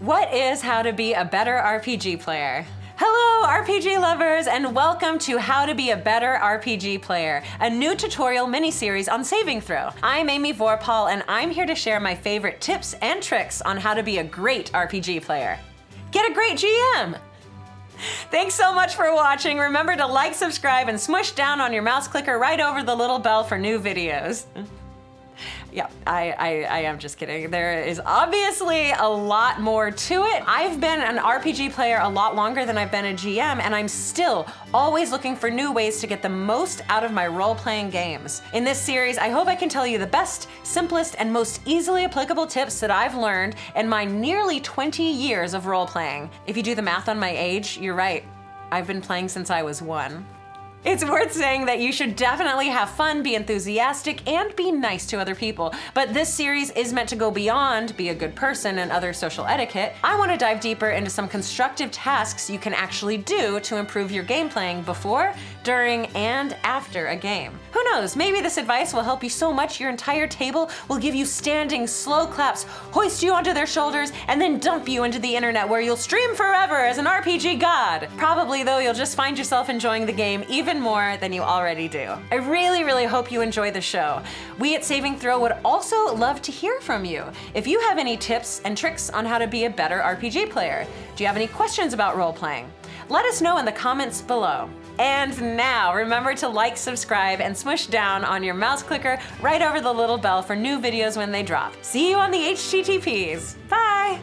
What is how to be a better RPG player? Hello RPG lovers and welcome to How to Be a Better RPG Player, a new tutorial mini-series on Saving Throw. I'm Amy Vorpahl and I'm here to share my favorite tips and tricks on how to be a great RPG player. Get a great GM! Thanks so much for watching. Remember to like, subscribe, and smush down on your mouse clicker right over the little bell for new videos. Yeah, I, I, I, am just kidding. There is obviously a lot more to it. I've been an RPG player a lot longer than I've been a GM, and I'm still always looking for new ways to get the most out of my role-playing games. In this series, I hope I can tell you the best, simplest, and most easily applicable tips that I've learned in my nearly 20 years of role-playing. If you do the math on my age, you're right. I've been playing since I was one. It's worth saying that you should definitely have fun, be enthusiastic, and be nice to other people. But this series is meant to go beyond be a good person and other social etiquette. I want to dive deeper into some constructive tasks you can actually do to improve your game playing before, during, and after a game. Who knows, maybe this advice will help you so much your entire table will give you standing slow claps, hoist you onto their shoulders, and then dump you into the internet where you'll stream forever as an RPG god. Probably though, you'll just find yourself enjoying the game even even more than you already do. I really, really hope you enjoy the show. We at Saving Throw would also love to hear from you. If you have any tips and tricks on how to be a better RPG player, do you have any questions about role-playing? Let us know in the comments below. And now, remember to like, subscribe, and smush down on your mouse clicker right over the little bell for new videos when they drop. See you on the HTTPs. Bye!